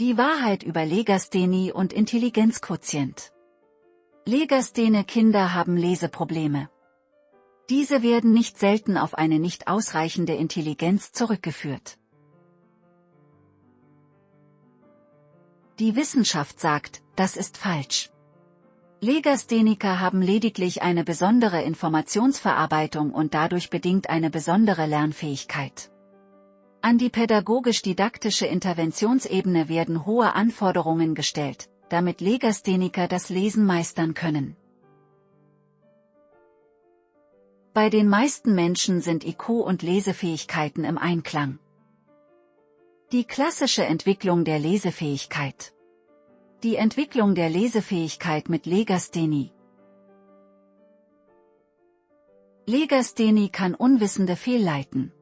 Die Wahrheit über Legasthenie und Intelligenzquotient. Legasthene Kinder haben Leseprobleme. Diese werden nicht selten auf eine nicht ausreichende Intelligenz zurückgeführt. Die Wissenschaft sagt, das ist falsch. Legastheniker haben lediglich eine besondere Informationsverarbeitung und dadurch bedingt eine besondere Lernfähigkeit. An die pädagogisch-didaktische Interventionsebene werden hohe Anforderungen gestellt, damit Legastheniker das Lesen meistern können. Bei den meisten Menschen sind IQ und Lesefähigkeiten im Einklang. Die klassische Entwicklung der Lesefähigkeit. Die Entwicklung der Lesefähigkeit mit Legasthenie. Legasthenie kann Unwissende fehlleiten.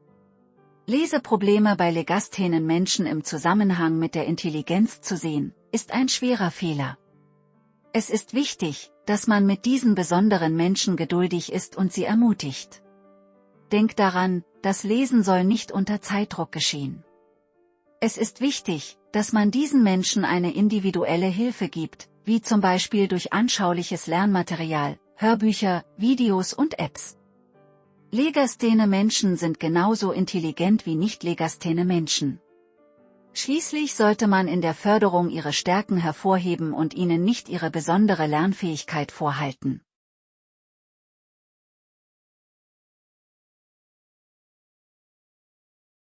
Leseprobleme bei legasthenen Menschen im Zusammenhang mit der Intelligenz zu sehen, ist ein schwerer Fehler. Es ist wichtig, dass man mit diesen besonderen Menschen geduldig ist und sie ermutigt. Denk daran, das Lesen soll nicht unter Zeitdruck geschehen. Es ist wichtig, dass man diesen Menschen eine individuelle Hilfe gibt, wie zum Beispiel durch anschauliches Lernmaterial, Hörbücher, Videos und Apps. Legasthene Menschen sind genauso intelligent wie nicht-legasthene Menschen. Schließlich sollte man in der Förderung ihre Stärken hervorheben und ihnen nicht ihre besondere Lernfähigkeit vorhalten.